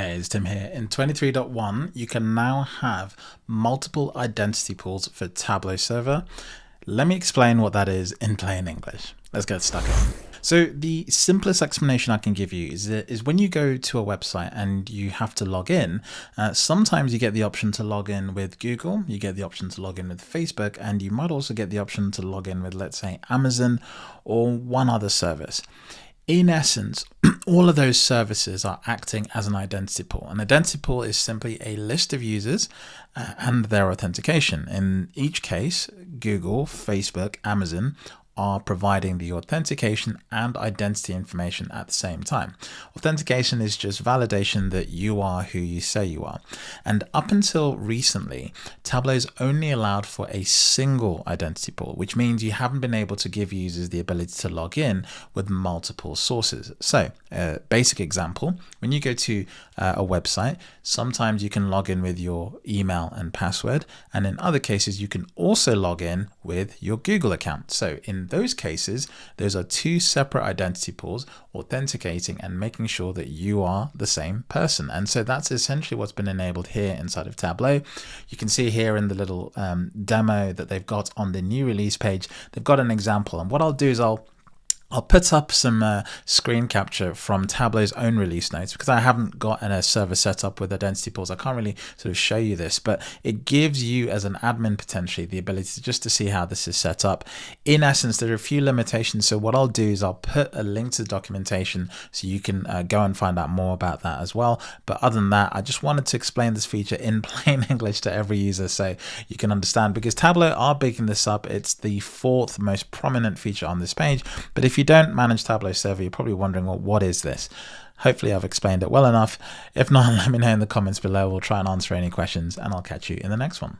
Hey, it's Tim here. In 23.1, you can now have multiple identity pools for Tableau Server. Let me explain what that is in plain English. Let's get stuck in. So the simplest explanation I can give you is, is when you go to a website and you have to log in, uh, sometimes you get the option to log in with Google, you get the option to log in with Facebook, and you might also get the option to log in with, let's say, Amazon or one other service in essence, all of those services are acting as an identity pool. An identity pool is simply a list of users uh, and their authentication. In each case, Google, Facebook, Amazon are providing the authentication and identity information at the same time. Authentication is just validation that you are who you say you are. And up until recently, Tableau's only allowed for a single identity pool, which means you haven't been able to give users the ability to log in with multiple sources. So a basic example, when you go to uh, a website, sometimes you can log in with your email and password. And in other cases, you can also log in with your Google account. So in those cases, those are two separate identity pools, authenticating and making sure that you are the same person. And so that's essentially what's been enabled here inside of Tableau. You can see here in the little um, demo that they've got on the new release page, they've got an example. And what I'll do is I'll I'll put up some uh, screen capture from Tableau's own release notes because I haven't got a server set up with identity pools. I can't really sort of show you this, but it gives you as an admin potentially the ability to just to see how this is set up. In essence, there are a few limitations. So what I'll do is I'll put a link to the documentation so you can uh, go and find out more about that as well. But other than that, I just wanted to explain this feature in plain English to every user so you can understand because Tableau are bigging this up. It's the fourth most prominent feature on this page. But if you don't manage Tableau Server, you're probably wondering, well, what is this? Hopefully I've explained it well enough. If not, let me know in the comments below. We'll try and answer any questions and I'll catch you in the next one.